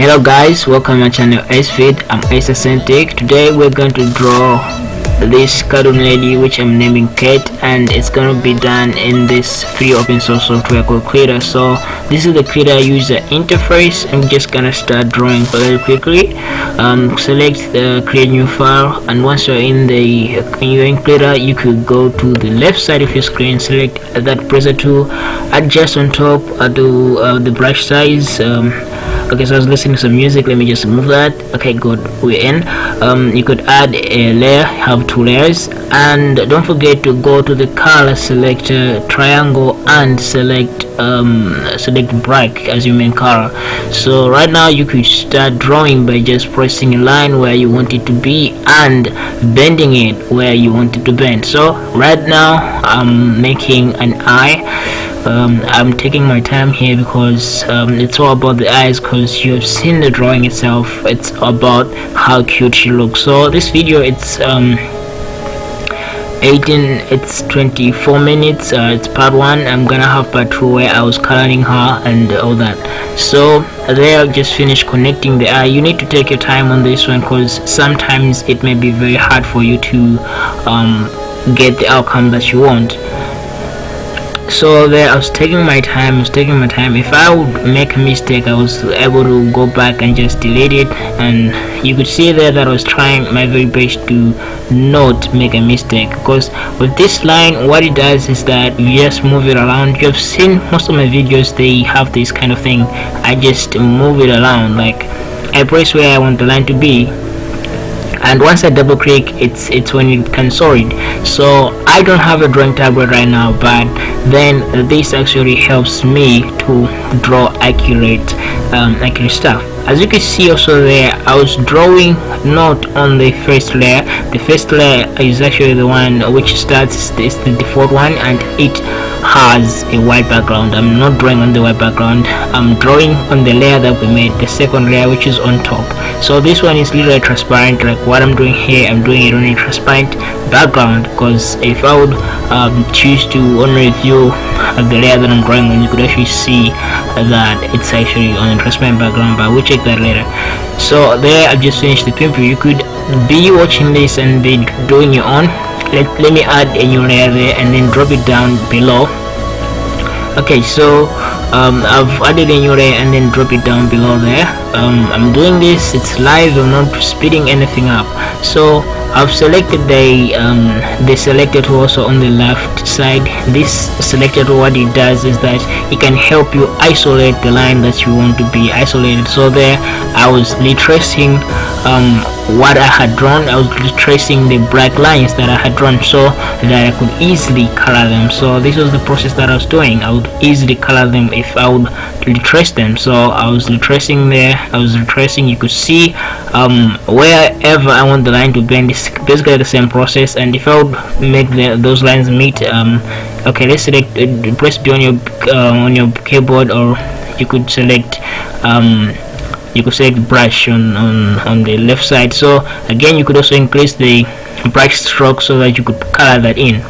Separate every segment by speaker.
Speaker 1: hello guys welcome to my channel Feed. i'm ace Centric. today we're going to draw this cartoon lady which i'm naming Kate and it's gonna be done in this free open source software called Krita so this is the Krita user interface. I'm just gonna start drawing very quickly. Um, select the create new file and once you're in the in your Krita you could go to the left side of your screen select that presser tool adjust on top uh, do uh, the brush size um, okay so i was listening to some music let me just move that. Okay good we're in. Um, you could add a layer have two layers. And don't forget to go to the color selector triangle and select um, select black as your main color. So right now you could start drawing by just pressing a line where you want it to be and bending it where you want it to bend. So right now I'm making an eye. Um, I'm taking my time here because um, it's all about the eyes because you have seen the drawing itself. It's about how cute she looks. So this video it's um, 18 it's 24 minutes uh, it's part one. I'm gonna have part two where i was coloring her and all that. So there i just finished connecting the eye you need to take your time on this one because sometimes it may be very hard for you to um, get the outcome that you want so there I was taking my time I was taking my time. If I would make a mistake I was able to go back and just delete it. And you could see there that I was trying my very best to not make a mistake. Because with this line what it does is that you just move it around. You've seen most of my videos they have this kind of thing. I just move it around. Like I press where I want the line to be and once I double click it's it's when it can sort so I don't have a drawing tablet right now but then this actually helps me to draw accurate um, accurate stuff. As you can see also there I was drawing not on the first layer. The first layer is actually the one which starts is the default one and it has a white background. I'm not drawing on the white background. I'm drawing on the layer that we made the second layer which is on top. So this one is literally transparent like what i'm doing here i'm doing it on a transparent background because if i would um, choose to only view the layer that i'm drawing on you could actually see that it's actually on transparent background but we'll check that later. So there i've just finished the preview you could be watching this and be doing your own. Let, let me add a new layer there and then drop it down below. Okay so um, I've added a new layer and then drop it down below there. Um, I'm doing this. It's live. I'm not speeding anything up. So I've selected the um, the selected also on the left side. This selected what it does is that it can help you isolate the line that you want to be isolated. So there I was retracing um, what I had drawn. I was retracing the black lines that I had drawn so that I could easily color them. So this was the process that I was doing. I would easily color them if I would retrace them. So I was retracing there. I was retracing. You could see um, wherever I want the line to bend basically the same process and if I would make the, those lines meet um, okay let's select uh, press B on your uh, on your keyboard or you could select um, you could select brush on, on on the left side. So again you could also increase the brush stroke so that you could color that in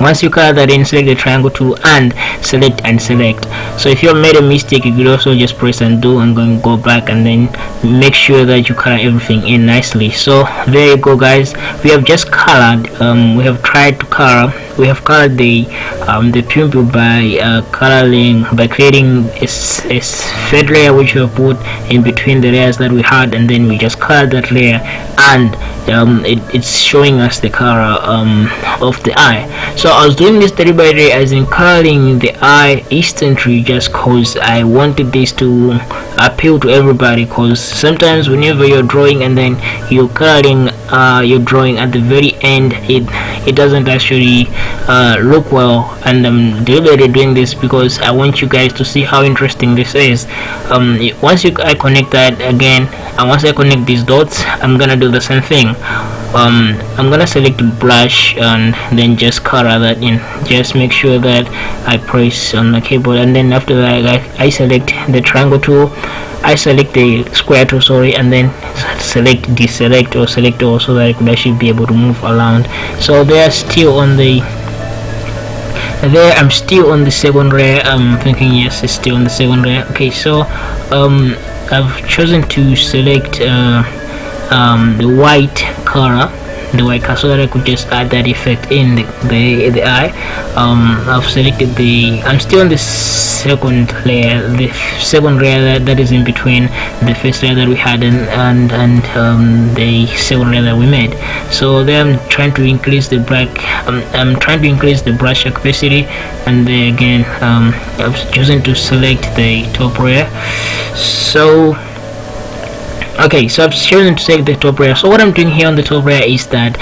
Speaker 1: once you color that in select the triangle tool and select and select. So if you have made a mistake you could also just press undo and go, go back and then make sure that you color everything in nicely. So there you go guys. We have just colored um, we have tried to color we have colored the um, the pupil by uh, coloring by creating a, a fade layer which we put in between the layers that we had and then we just colored that layer and um, it, it's showing us the color um, of the eye. So I was doing this deliberately as in coloring the eye instantly just cause I wanted this to appeal to everybody cause sometimes whenever you're drawing and then you're coloring uh, your drawing at the very end it it doesn't actually uh, look well and I'm deliberately doing this because I want you guys to see how interesting this is. Um, once you I connect that again and once I connect these dots I'm gonna do the same thing. Um, I'm gonna select brush and then just color that in. Just make sure that I press on the keyboard and then after that I, I select the triangle tool I select the square tool sorry and then select deselect or select all so that I could actually be able to move around. So they're still on the there I'm still on the second layer I'm thinking yes it's still on the second layer okay so um I've chosen to select uh, um, the white color the white color that I could just add that effect in the the, the eye. Um, I've selected the I'm still on the second layer the second layer that, that is in between the first layer that we had and and, and um, the second layer that we made. So then I'm trying to increase the black um, I'm trying to increase the brush opacity and then again um, I've chosen to select the top layer. So okay so I've chosen to take the top layer so what I'm doing here on the top layer is that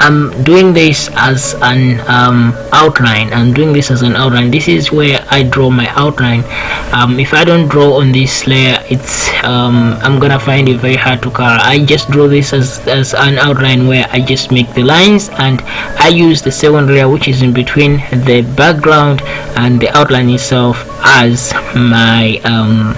Speaker 1: I'm doing this as an um, outline. I'm doing this as an outline. This is where I draw my outline. Um, if I don't draw on this layer it's um, I'm gonna find it very hard to color. I just draw this as, as an outline where I just make the lines and I use the second layer which is in between the background and the outline itself as my um,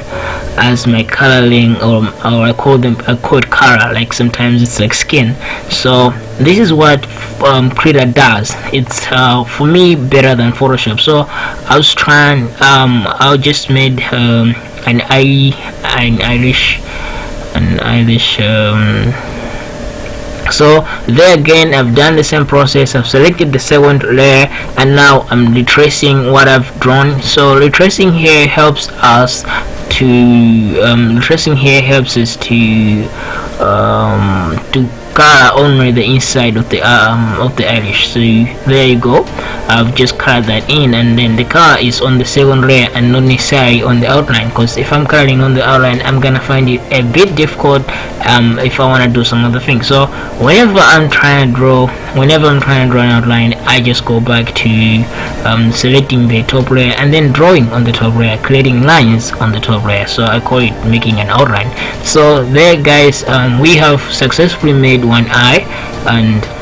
Speaker 1: as my coloring or, or I call them a code color like sometimes it's like skin. So this is what um, Krita does. It's uh, for me better than Photoshop. So I was trying um, I just made um, an eye an Irish an Irish um, so there again I've done the same process. I've selected the second layer and now I'm retracing what I've drawn. So retracing here helps us to um, retracing here helps us to um, to color only the inside of the um of the Irish. So there you go. I've just colored that in and then the color is on the second layer and not necessarily on the outline. Because if I'm coloring on the outline I'm gonna find it a bit difficult um if I want to do some other things. So whenever I'm trying to draw whenever I'm trying to draw an outline I just go back to um, selecting the top layer and then drawing on the top layer creating lines on the top layer. So I call it making an outline. So there guys um, we have successfully made one eye and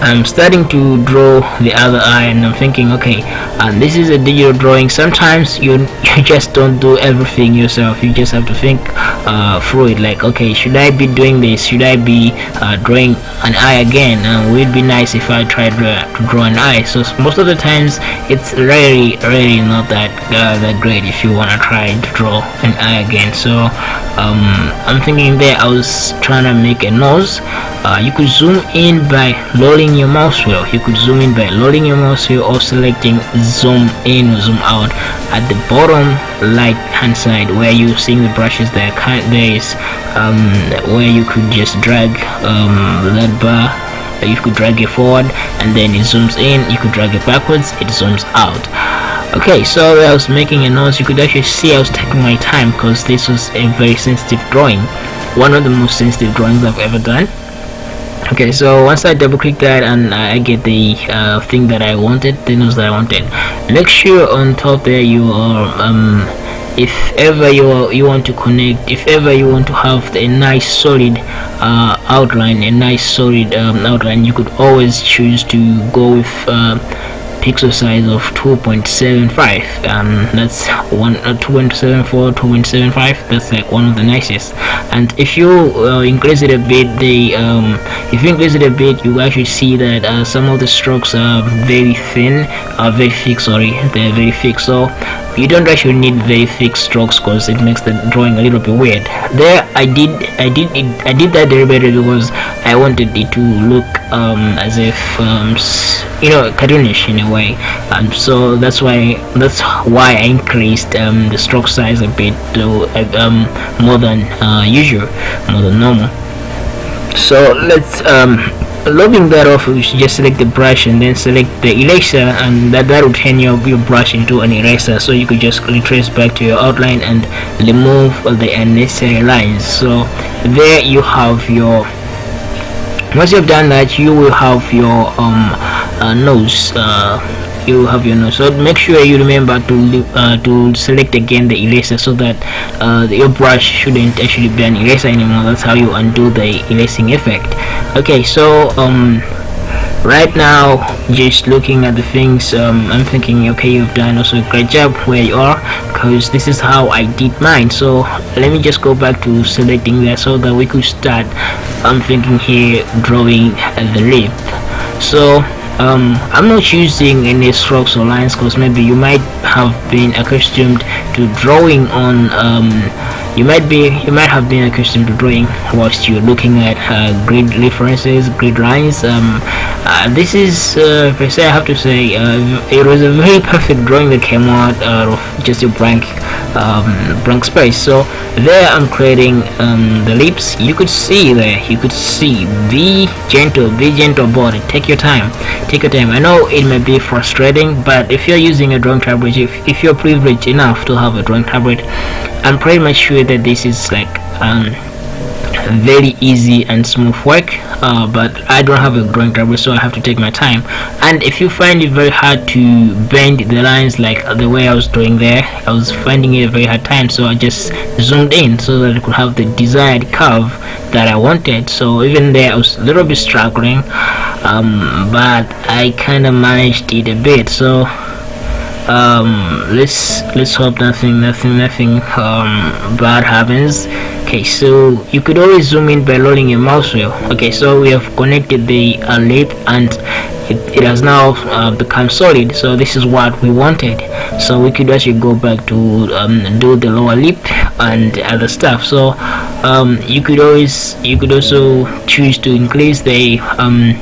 Speaker 1: I'm starting to draw the other eye and I'm thinking okay and this is a digital drawing. Sometimes you you just don't do everything yourself. You just have to think uh, through it. Like okay should I be doing this? Should I be uh, drawing an eye again? Uh, would be nice if I tried to draw an eye? So most of the times it's really really not that uh, that great if you want to try to draw an eye again. So um, I'm thinking there I was trying to make a nose. Uh, you could zoom in by lowering your mouse wheel you could zoom in by lowering your mouse wheel or selecting zoom in or zoom out at the bottom right hand side where you're seeing the brushes there there is um, where you could just drag um, that bar you could drag it forward and then it zooms in. You could drag it backwards it zooms out. Okay so I was making a noise. You could actually see I was taking my time because this was a very sensitive drawing. One of the most sensitive drawings I've ever done okay so once I double click that and I get the uh, thing that I wanted the nose that I wanted make sure on top there you are um, if ever you you want to connect if ever you want to have a nice solid uh, outline a nice solid um, outline you could always choose to go with uh, pixel size of 2.75 um, that's one uh, 2.74 2.75 that's like one of the nicest. And if you uh, increase it a bit the um, if you increase it a bit you actually see that uh, some of the strokes are very thin are very thick sorry. They're very thick. So you don't actually need very thick strokes because it makes the drawing a little bit weird. There I did I did it, I did that deliberately because I wanted it to look um, as if um, you know cartoonish in a way. And so that's why that's why I increased um, the stroke size a bit to um, more than uh, usual more than normal. So let's um, logging that off you should just select the brush and then select the eraser and that, that will turn your, your brush into an eraser. So you could just retrace back to your outline and remove all the unnecessary lines. So there you have your once you've done that you will have your um, uh, nose uh, you have your nose so make sure you remember to uh, to select again the eraser so that uh, your brush shouldn't actually be an eraser anymore. That's how you undo the erasing effect. Okay so um right now just looking at the things um, I'm thinking okay you've done also a great job where you are because this is how I did mine. So let me just go back to selecting that so that we could start I'm thinking here drawing the lip. So um, I'm not using any strokes or lines because maybe you might have been accustomed to drawing on um, you might be you might have been accustomed to drawing whilst you're looking at uh, grid references grid lines. Um, uh, this is uh, per se I have to say uh, it was a very perfect drawing that came out out of just a blank um, blank space. So there I'm creating um, the lips you could see there. You could see. Be gentle. Be gentle it take your time. Take your time. I know it may be frustrating but if you're using a drawing tablet if, if you're privileged enough to have a drawing tablet I'm pretty much sure that this is like um, very easy and smooth work uh, but I don't have a drawing tablet so I have to take my time. And if you find it very hard to bend the lines like the way I was doing there I was finding it a very hard time so I just zoomed in so that I could have the desired curve that I wanted. So even there I was a little bit struggling um, but I kind of managed it a bit. So um, let's let's hope nothing nothing nothing um, bad happens okay so you could always zoom in by loading your mouse wheel. Okay so we have connected the uh, lip and it, it has now uh, become solid. So this is what we wanted. So we could actually go back to um, do the lower lip and other stuff. So um, you could always you could also choose to increase the um,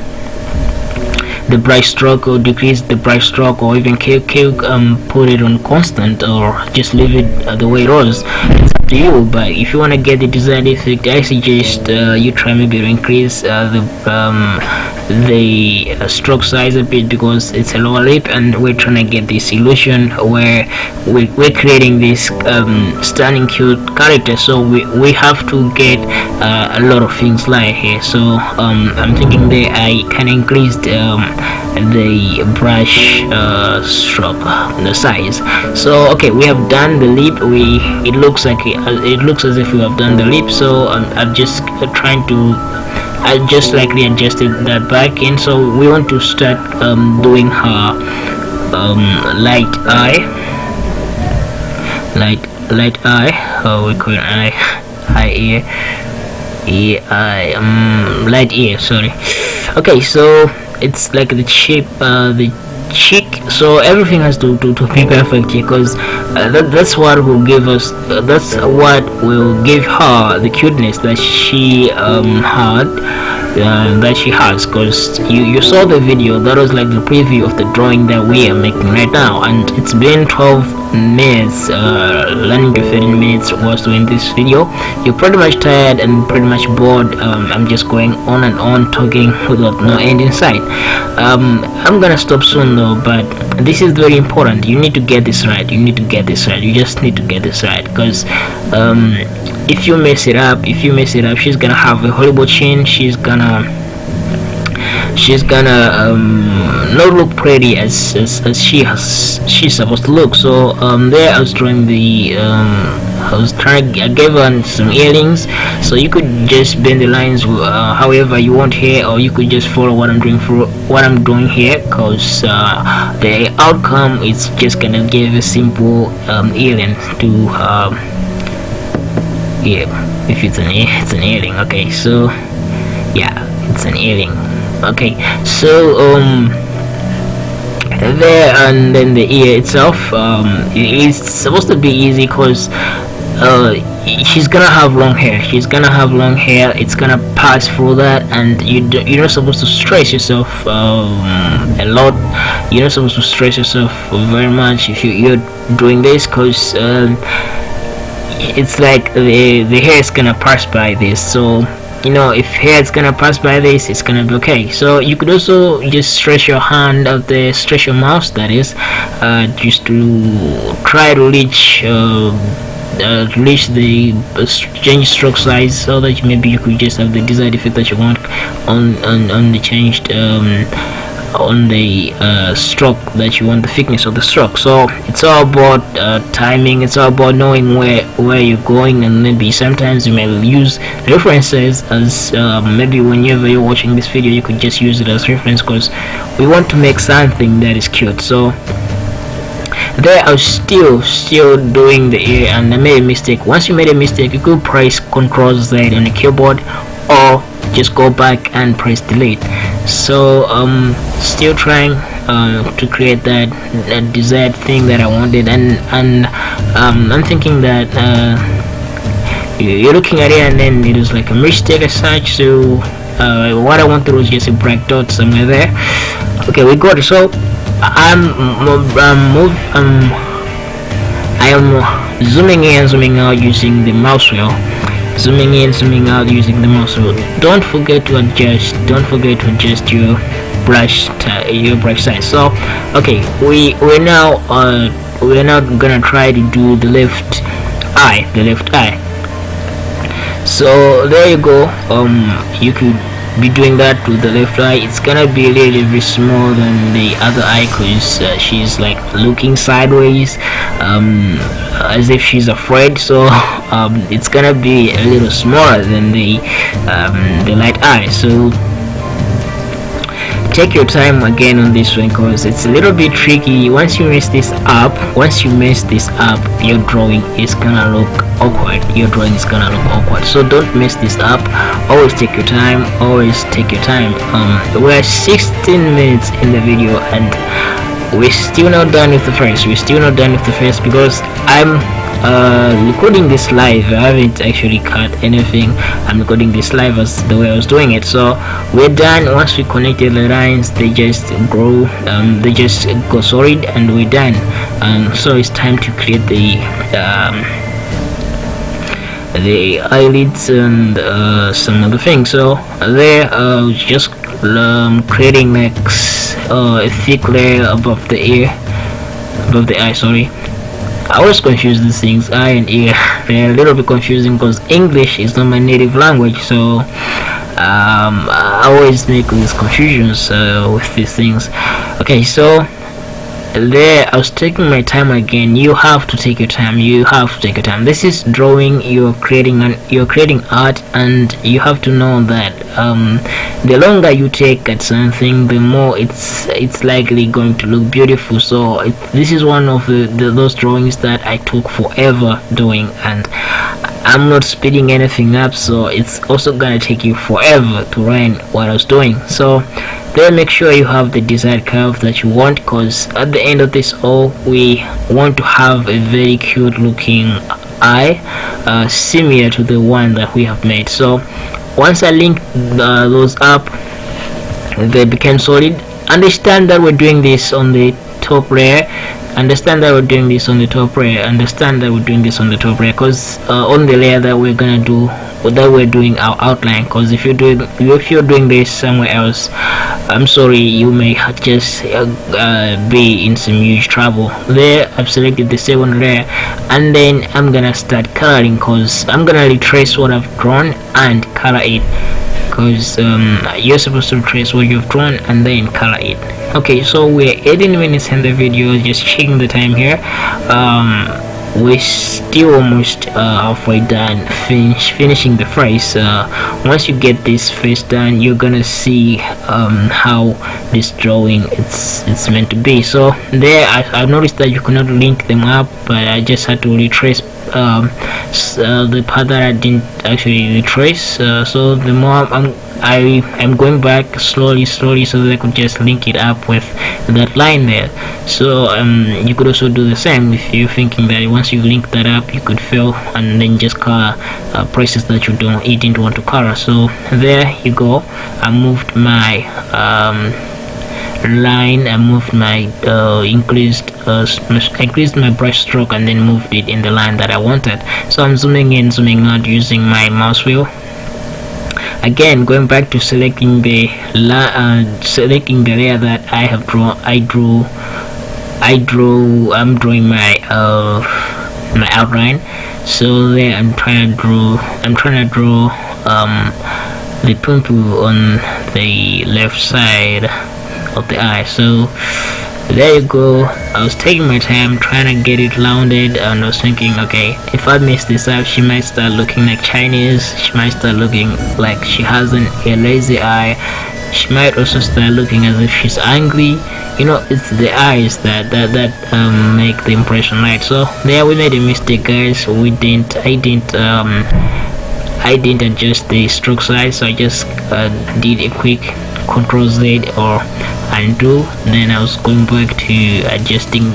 Speaker 1: the brush stroke or decrease the brush stroke or even kill, kill um, put it on constant or just leave it uh, the way it was. it's to you but if you want to get the desired effect I suggest uh, you try maybe to increase uh, the um, the uh, stroke size a bit because it's a lower lip and we're trying to get this illusion where we, we're creating this um, stunning cute character. So we, we have to get uh, a lot of things like here. So um, I'm thinking that I can increase um, the brush uh, stroke the size. So okay we have done the lip we it looks like it, looks as if you have done the lip so I'm, I'm just trying to I just likely adjusted that back in so we want to start um, doing her um, light eye. Light light eye oh we call eye eye ear ear eye um light ear sorry. Okay so it's like the shape uh, the cheek so everything has to, to, to be perfect because uh, that, that's what will give us uh, that's what will give her the cuteness that she um, had uh, that she has because you you saw the video that was like the preview of the drawing that we are making right now and it's been 12 minutes uh, learning to 15 minutes was doing this video. You're pretty much tired and pretty much bored um, I'm just going on and on talking without no end in sight. Um, I'm gonna stop soon though but this is very important. You need to get this right you need to get this right you just need to get this right because um, if you mess it up if you mess it up she's gonna have a horrible chin. She's gonna she's gonna um, not look pretty as, as, as she has she's supposed to look. So um, there I was drawing the um, I was trying I gave her some earrings. So you could just bend the lines uh, however you want here or you could just follow what I'm doing for what I'm doing here because uh, the outcome is just gonna give a simple um, earring to um, yeah if it's an it's an earring. Okay so yeah it's an earring. Okay so um there and then the ear itself um it's supposed to be easy because uh she's gonna have long hair. She's gonna have long hair. It's gonna pass through that and you do, you're not supposed to stress yourself um, a lot. You're not supposed to stress yourself very much if you, you're doing this because um, it's like the the hair is gonna pass by this so you know if hair is gonna pass by this it's gonna be okay. So you could also just stretch your hand out there stretch your mouse that is uh, just to try to reach uh, uh, reach the uh, change stroke size so that maybe you could just have the desired effect that you want on on, on the changed um, on the uh, stroke that you want the thickness of the stroke. So it's all about uh, timing it's all about knowing where where you're going and maybe sometimes you may use references as uh, maybe whenever you're watching this video you could just use it as reference because we want to make something that is cute. So I was still still doing the ear and I made a mistake. Once you made a mistake you could press Ctrl Z on the keyboard or just go back and press delete. So um still trying uh, to create that, that desired thing that I wanted and and um, I'm thinking that uh, you're looking at it and then it is like a mistake as such. So uh, what I want to do is just a black dot somewhere there. Okay we got it. So I'm um, um, I am zooming in and zooming out using the mouse wheel zooming in zooming out using the mouse wheel don't forget to adjust don't forget to adjust your brush your brush size. So okay we we're now uh we're now gonna try to do the left eye the left eye. So there you go. Um you could be doing that with the left eye it's gonna be a little bit smaller than the other eye because uh, she's like looking sideways um, as if she's afraid so um, it's gonna be a little smaller than the um, the light eye so take your time again on this one because it's a little bit tricky. Once you mess this up once you mess this up your drawing is gonna look awkward. Your drawing is gonna look awkward. So don't mess this up. Always take your time. Always take your time. Um we're 16 minutes in the video and we're still not done with the first. We're still not done with the first because i'm uh, recording this live I haven't actually cut anything. I'm recording this live as the way I was doing it. So we're done. Once we connected the lines they just grow um, they just go solid and we're done. Um, so it's time to create the um, the eyelids and uh, some other things. So there uh, just um, creating next uh, a thick layer above the ear above the eye sorry I always confuse these things I and ear. They're a little bit confusing because English is not my native language so um, I always make these confusions uh, with these things. Okay so there I was taking my time again. You have to take your time. You have to take your time. This is drawing. You're creating an you're creating art and you have to know that um, the longer you take at something the more it's it's likely going to look beautiful. So it, this is one of the, the those drawings that I took forever doing and I'm not speeding anything up so it's also gonna take you forever to learn what I was doing. So then make sure you have the desired curve that you want because at the end of this all we want to have a very cute looking eye uh, similar to the one that we have made. So once I link uh, those up they became solid. Understand that we're doing this on the top layer understand that we're doing this on the top layer. Understand that we're doing this on the top layer. Because uh, on the layer that we're gonna do that we're doing our outline. Because if you're doing if you're doing this somewhere else i'm sorry you may just uh, uh, be in some huge trouble. There i've selected the second layer and then i'm gonna start coloring because i'm gonna retrace what i've drawn and color it. Because um, you're supposed to trace what you've drawn and then color it okay so we're 18 minutes in the video just checking the time here. Um, we're still almost uh, halfway done finish finishing the face uh, once you get this face done you're gonna see um, how this drawing it's it's meant to be. So there I, I noticed that you cannot link them up but I just had to retrace um, uh, the part that I didn't actually retrace. Uh, so the more I'm I am going back slowly slowly so that I could just link it up with that line there. So um, you could also do the same if you're thinking that once you link that up you could fill and then just color uh, that you don't you didn't want to color. So there you go. I moved my um, line I moved my uh, increased uh, increased my brush stroke and then moved it in the line that I wanted. So I'm zooming in zooming out using my mouse wheel again going back to selecting the uh, selecting the layer that I have drawn I drew I drew I'm drawing my uh, my outline. So there I'm trying to draw I'm trying to draw um, the pimple on the left side of the eye. So there you go. I was taking my time trying to get it rounded and I was thinking okay if I mess this up she might start looking like Chinese. She might start looking like she has an, a lazy eye. She might also start looking as if she's angry. You know it's the eyes that that that um, make the impression right? So there we made a mistake guys. We didn't I didn't um I didn't adjust the stroke size. So I just uh, did a quick control Z or undo then I was going back to adjusting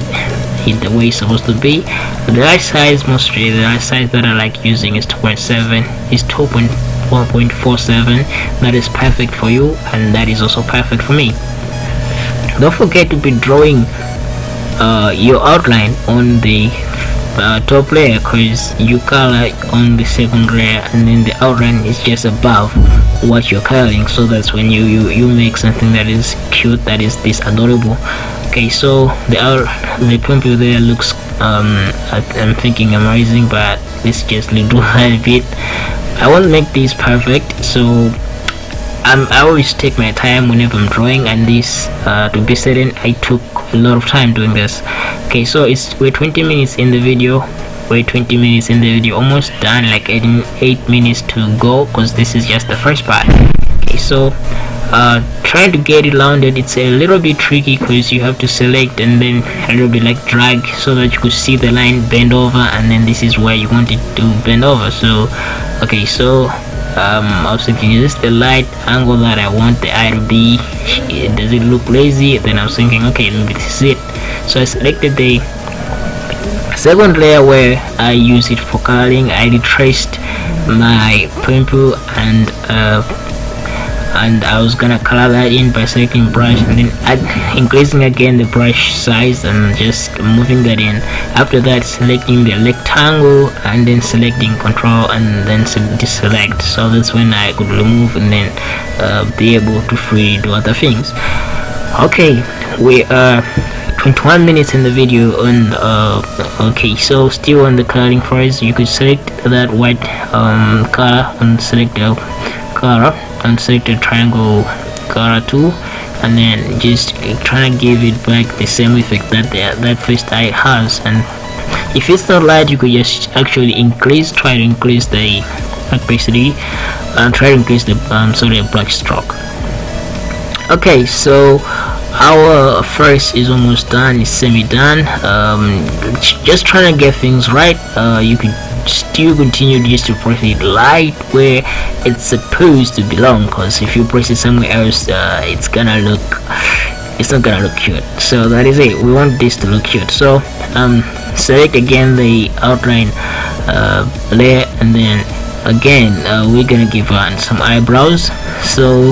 Speaker 1: it the way it's supposed to be. The right size mostly the right size that I like using is 2.7 is 2.1.47 that is perfect for you and that is also perfect for me. Don't forget to be drawing uh, your outline on the uh, top layer because you color on the second layer and then the outline is just above what you're coloring so that's when you you, you make something that is cute that is this adorable okay so the out the pumpy there looks um i'm thinking amazing but let's just a bit. I won't make this perfect so I'm, I always take my time whenever I'm drawing and this uh, to be certain I took a lot of time doing this. Okay so it's we're 20 minutes in the video. We're 20 minutes in the video almost done like 8, 8 minutes to go because this is just the first part. Okay so uh, trying to get it rounded. It's a little bit tricky because you have to select and then a little bit like drag so that you could see the line bend over and then this is where you want it to bend over. So okay so um, I was thinking is this the light angle that I want the eye to be does it look lazy? Then I was thinking okay this is it. So I selected the second layer where I use it for coloring. I retraced my pimple and uh, and I was gonna color that in by selecting brush and then add, increasing again the brush size and just moving that in. After that selecting the rectangle and then selecting control and then deselect so that's when I could remove and then uh, be able to free do other things. Okay we are 21 minutes in the video and uh, okay so still on the coloring phase you could select that white um, color and select the and select the triangle color tool and then just trying to give it back the same effect that the, that first eye has. And if it's not light you could just actually increase try to increase the opacity and try to increase the um, sorry brush stroke. Okay so our first is almost done it's semi done um, just trying to get things right uh, you could still continue just to press it right where it's supposed to belong because if you press it somewhere else uh, it's gonna look it's not gonna look cute. So that is it. We want this to look cute. So um select again the outline uh, layer and then again uh, we're gonna give on some eyebrows. So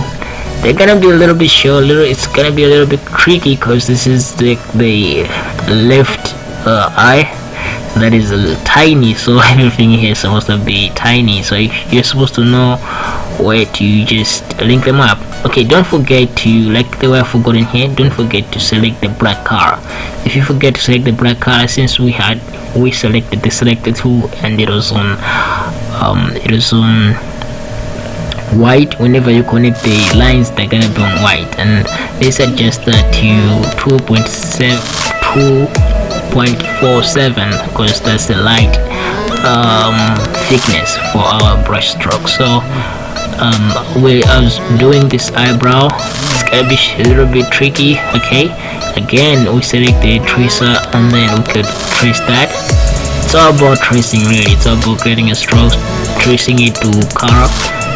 Speaker 1: they're gonna be a little bit short little it's gonna be a little bit tricky because this is the the left uh, eye that is tiny so everything here is supposed to be tiny so you're supposed to know where to just link them up. Okay don't forget to like the way I forgot in here don't forget to select the black car if you forget to select the black car since we had we selected the selected tool and it was on um it was on white whenever you connect the lines they're gonna be on white. And they suggest that to 2.7 0.47 because that's the light um, thickness for our brush stroke. So um, we was doing this eyebrow. It's gonna be a little bit tricky okay? Again we select the tracer and then we could trace that. It's all about tracing really. It's all about getting a stroke tracing it to color.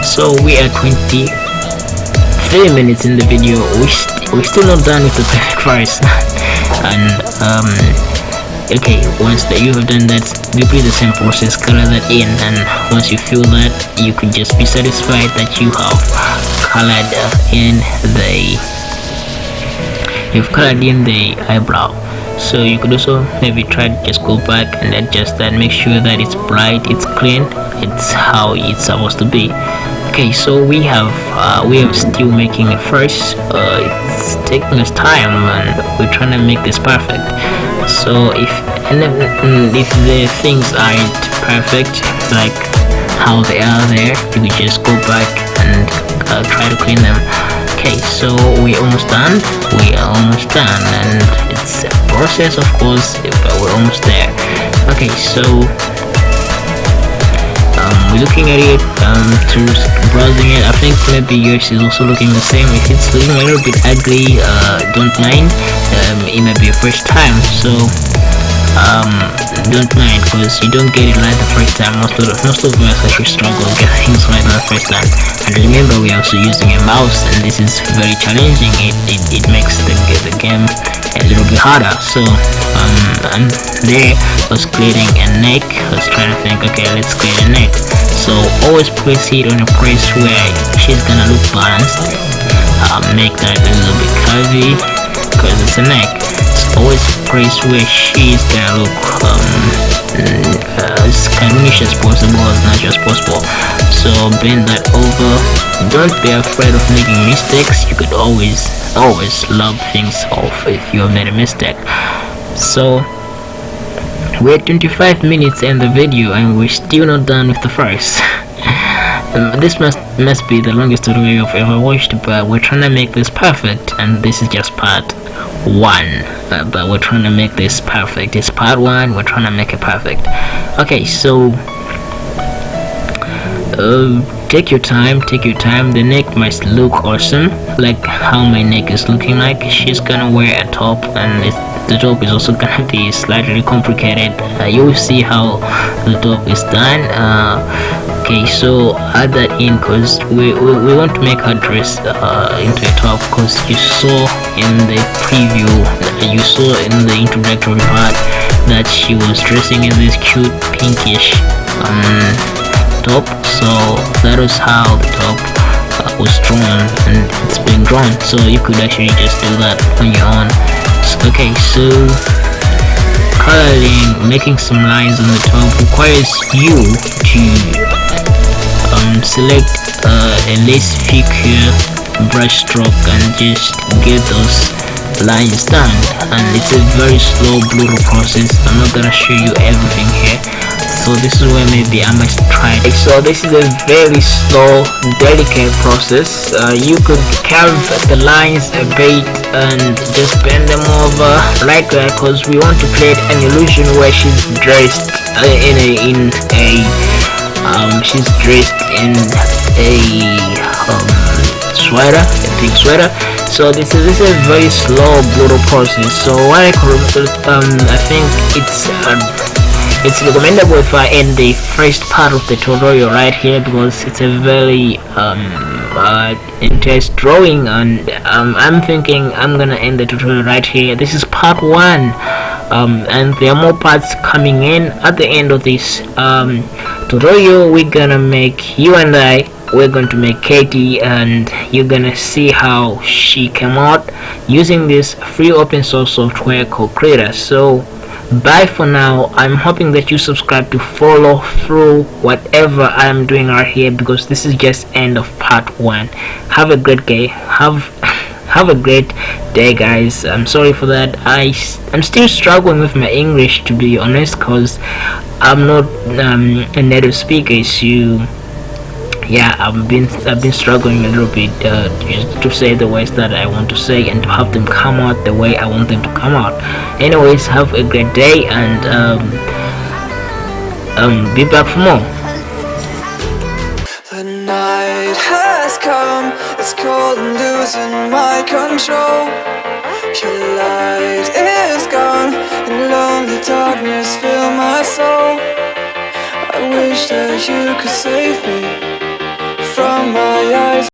Speaker 1: So we are 23 minutes in the video. We st we're still not done with the perfect price. And um okay once that you have done that repeat the same process color that in and once you feel that you could just be satisfied that you have colored in the you've colored in the eyebrow. So you could also maybe try to just go back and adjust that make sure that it's bright it's clean it's how it's supposed to be. Okay so we have uh, we are still making a first uh, it's taking us time and we're trying to make this perfect so if mm, if the things aren't perfect like how they are there you could just go back and uh, try to clean them. Okay so we're almost done. We are almost done and it's a process of course but we're almost there. Okay so um, we're looking at it um, through browsing it. I think maybe yours is also looking the same. If it's looking a little bit ugly uh, don't mind. Um, it might be a first time so um, don't mind because you don't get it right the first time. Most of most of us actually struggle get things right the first time. And remember we're also using a mouse and this is very challenging. It, it, it makes the, the game a little bit harder. So um and there was creating a neck. I was trying to think okay let's create a neck. So always place it on a place where she's gonna look balanced. Uh, make that a little bit curvy because it's a neck always place where she's gonna look um, as cartoonish as possible as natural as possible. So bend that over. Don't be afraid of making mistakes. You could always always love things off if you have made a mistake. So we're 25 minutes in the video and we're still not done with the first. Um, this must must be the longest tutorial I've ever watched but we're trying to make this perfect and this is just part one. Uh, but we're trying to make this perfect. It's part one. We're trying to make it perfect. Okay so uh, take your time. Take your time. The neck must look awesome. Like how my neck is looking like. She's gonna wear a top and the top is also gonna be slightly complicated. Uh, you will see how the top is done. Uh, okay so add that in because we, we, we, want to make her dress uh, into a top because you saw in the preview you saw in the introductory part that she was dressing in this cute pinkish um, top. So that is how the top uh, was drawn and it's been drawn. So you could actually just do that on your own. Okay so coloring making some lines on the top requires you to um, select uh, a lace figure brush stroke and just get those lines done and it's a very slow brutal process i'm not gonna show you everything here so this is where maybe I must try it. So this is a very slow, delicate process. Uh, you could carve the lines a bit and just bend them over like that because we want to create an illusion where she's dressed uh, in a in a um, she's dressed in a um, sweater, a pink sweater. So this is this is a very slow, brutal process. So what I um I think it's uh, it's recommendable if I end the first part of the tutorial right here because it's a very um, uh, drawing and um, I'm thinking I'm gonna end the tutorial right here this is part one um, and there are more parts coming in at the end of this um, tutorial. We're gonna make you and I we're going to make Katie and you're gonna see how she came out using this free open source software called Krita so bye for now. I'm hoping that you subscribe to follow through whatever i'm doing right here because this is just end of part one. Have a great day. Have have a great day guys. I'm sorry for that. I i'm still struggling with my english to be honest because i'm not um, a native speaker so yeah I've been I've been struggling a little bit uh, to say the words that I want to say and to have them come out the way I want them to come out. Anyways have a great day and um, um, be back for more
Speaker 2: has come. It's cold and losing my control. Your light is gone and lonely darkness fill my soul. I wish that you could save me from my eyes